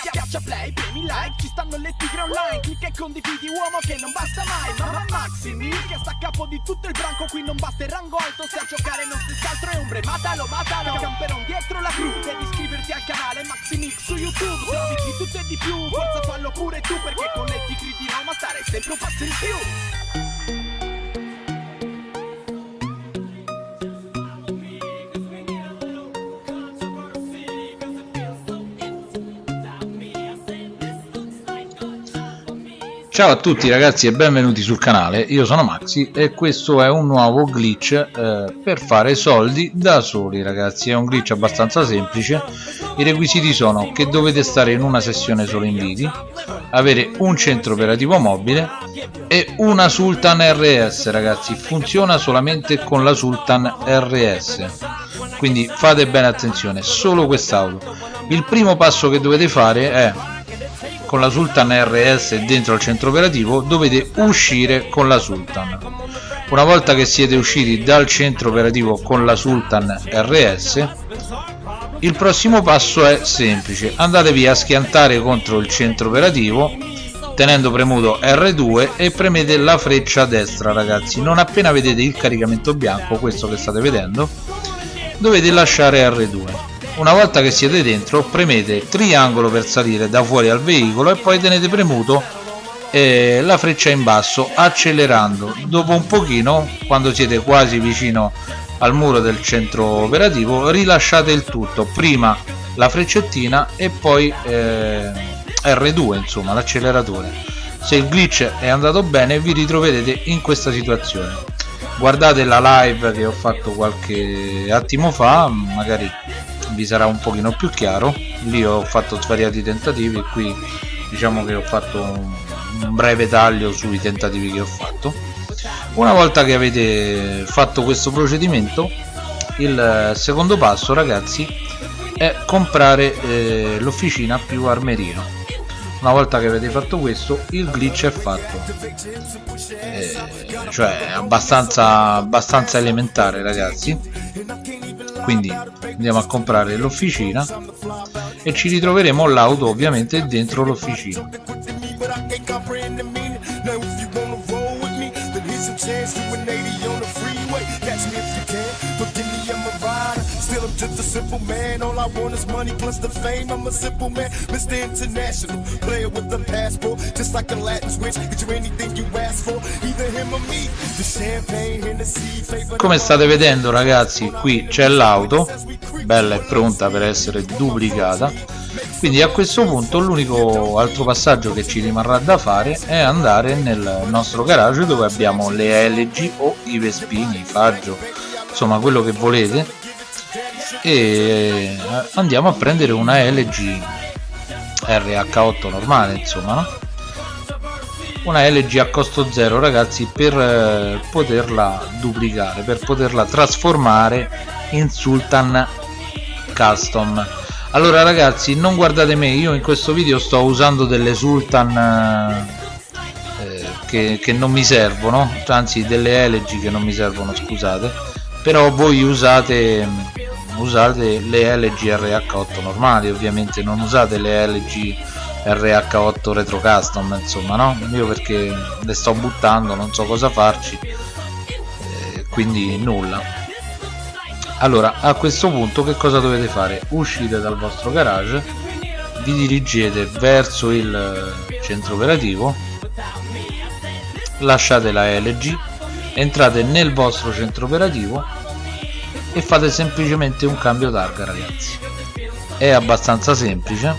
Schiaccia play, premi like, ci stanno le tigre online. Clicca e condividi uomo che non basta mai. Mamma Maximi, che sta a capo di tutto il branco Qui non basta il rango alto, se a giocare non si altro è ombre Matalo, matalo, camperon dietro la cru Devi iscriverti al canale Maximix su YouTube. Se di tutto e di più, forza fallo pure tu Perché con le tigre di Roma stare sempre un passo in più Ciao a tutti ragazzi e benvenuti sul canale, io sono Maxi e questo è un nuovo glitch eh, per fare soldi da soli ragazzi, è un glitch abbastanza semplice, i requisiti sono che dovete stare in una sessione solo inviti, avere un centro operativo mobile e una Sultan RS ragazzi, funziona solamente con la Sultan RS, quindi fate bene attenzione, solo quest'auto. Il primo passo che dovete fare è con la Sultan RS dentro al centro operativo dovete uscire con la Sultan. Una volta che siete usciti dal centro operativo con la Sultan RS il prossimo passo è semplice. Andatevi a schiantare contro il centro operativo tenendo premuto R2 e premete la freccia destra ragazzi. Non appena vedete il caricamento bianco questo che state vedendo dovete lasciare R2 una volta che siete dentro premete triangolo per salire da fuori al veicolo e poi tenete premuto eh, la freccia in basso accelerando. Dopo un pochino quando siete quasi vicino al muro del centro operativo rilasciate il tutto. Prima la freccettina e poi eh, R2 insomma l'acceleratore. Se il glitch è andato bene vi ritroverete in questa situazione. Guardate la live che ho fatto qualche attimo fa magari vi sarà un pochino più chiaro. Lì ho fatto svariati tentativi qui diciamo che ho fatto un, un breve taglio sui tentativi che ho fatto. Una volta che avete fatto questo procedimento il secondo passo ragazzi è comprare eh, l'officina più armeria una volta che avete fatto questo il glitch è fatto. Eh, cioè abbastanza abbastanza elementare ragazzi. Quindi andiamo a comprare l'officina e ci ritroveremo l'auto ovviamente dentro l'officina just a simple man. All I want is money plus the fame. I'm a simple man, Mr. International. Player with a passport, just like a Latin switch. Get you anything you ask for, either him or me. The champagne, Hennessy, favor. Come state vedendo ragazzi, qui c'è l'auto, bella e pronta per essere duplicata. Quindi a questo punto l'unico altro passaggio che ci rimarrà da fare è andare nel nostro garage dove abbiamo le LG o i Vespini, i Faggio, insomma quello che volete e andiamo a prendere una LG RH8 normale insomma no? una LG a costo zero ragazzi per eh, poterla duplicare per poterla trasformare in Sultan Custom allora ragazzi non guardate me io in questo video sto usando delle Sultan eh, che, che non mi servono anzi delle LG che non mi servono scusate però voi usate usate le LG RH8 normali ovviamente non usate le LG RH8 retro custom insomma no? Io perché le sto buttando non so cosa farci eh, quindi nulla. Allora a questo punto che cosa dovete fare? Uscite dal vostro garage vi dirigete verso il centro operativo lasciate la LG entrate nel vostro centro operativo e fate semplicemente un cambio targa ragazzi. È abbastanza semplice.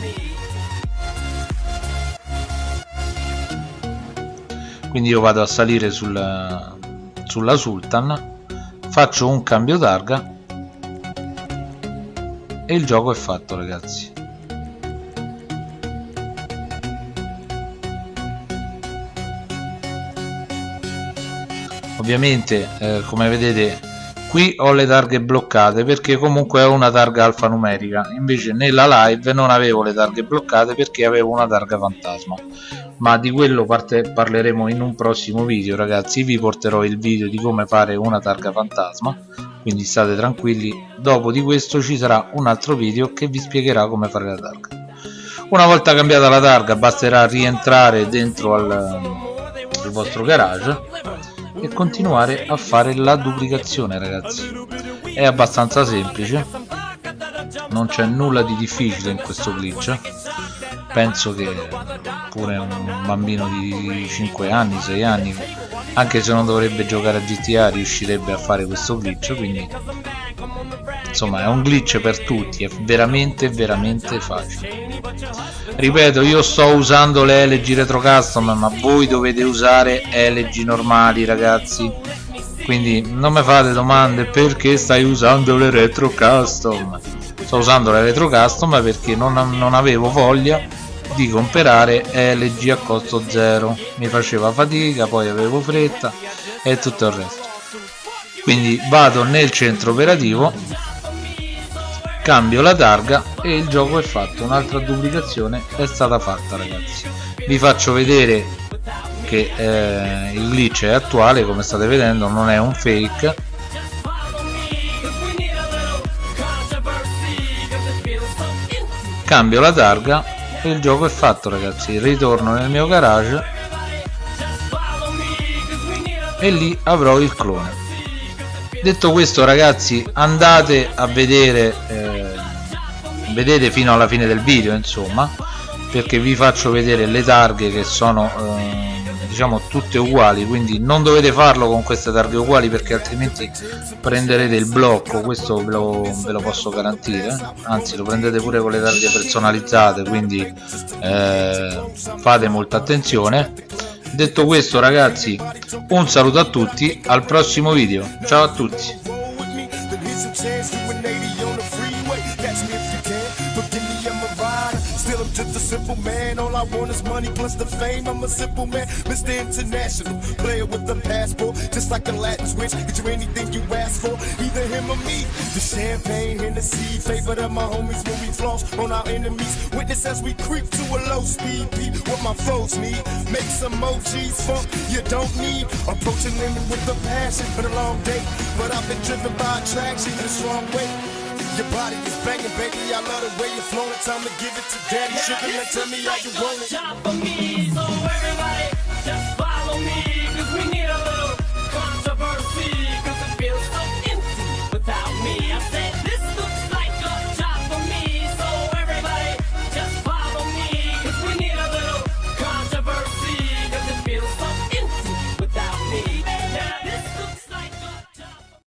Quindi io vado a salire sulla, sulla Sultan faccio un cambio targa e il gioco è fatto ragazzi. Ovviamente eh, come vedete qui ho le targhe bloccate perché comunque ho una targa alfanumerica. Invece nella live non avevo le targhe bloccate perché avevo una targa fantasma. Ma di quello parleremo in un prossimo video ragazzi. Vi porterò il video di come fare una targa fantasma. Quindi state tranquilli. Dopo di questo ci sarà un altro video che vi spiegherà come fare la targa. Una volta cambiata la targa basterà rientrare dentro al, al vostro garage e continuare a fare la duplicazione ragazzi. È abbastanza semplice. Non c'è nulla di difficile in questo glitch. Penso che pure un bambino di 5 anni 6 anni anche se non dovrebbe giocare a GTA riuscirebbe a fare questo glitch quindi insomma è un glitch per tutti è veramente veramente facile. Ripeto io sto usando le LG retro custom ma voi dovete usare LG normali ragazzi. Quindi non mi fate domande perché stai usando le retro custom? Sto usando le retro custom perché non, non avevo voglia di comprare LG a costo zero. Mi faceva fatica poi avevo fretta e tutto il resto. Quindi vado nel centro operativo cambio la targa e il gioco è fatto. Un'altra duplicazione è stata fatta ragazzi. Vi faccio vedere che eh, il glitch è attuale come state vedendo non è un fake. Cambio la targa il gioco è fatto ragazzi. Ritorno nel mio garage e lì avrò il clone. Detto questo ragazzi andate a vedere eh, vedete fino alla fine del video insomma perché vi faccio vedere le targhe che sono eh, tutte uguali quindi non dovete farlo con queste targhe uguali perché altrimenti prenderete il blocco questo ve lo, ve lo posso garantire anzi lo prendete pure con le targhe personalizzate quindi eh, fate molta attenzione. Detto questo ragazzi un saluto a tutti al prossimo video. Ciao a tutti just a simple man. All I want is money plus the fame. I'm a simple man, Mr. International. Player with a passport, just like a Latin switch. Get you anything you ask for, either him or me. The champagne, Hennessy, favorite of my homies when we floss on our enemies. Witness as we creep to a low speed. Beat what my foes need. Make some G's funk you don't need. Approaching women with a passion for the long day. But I've been driven by attraction in a strong way. Your body is banging, baby. I love the way you're flowing. Time to give it to daddy. Sugar, now tell me how you want it.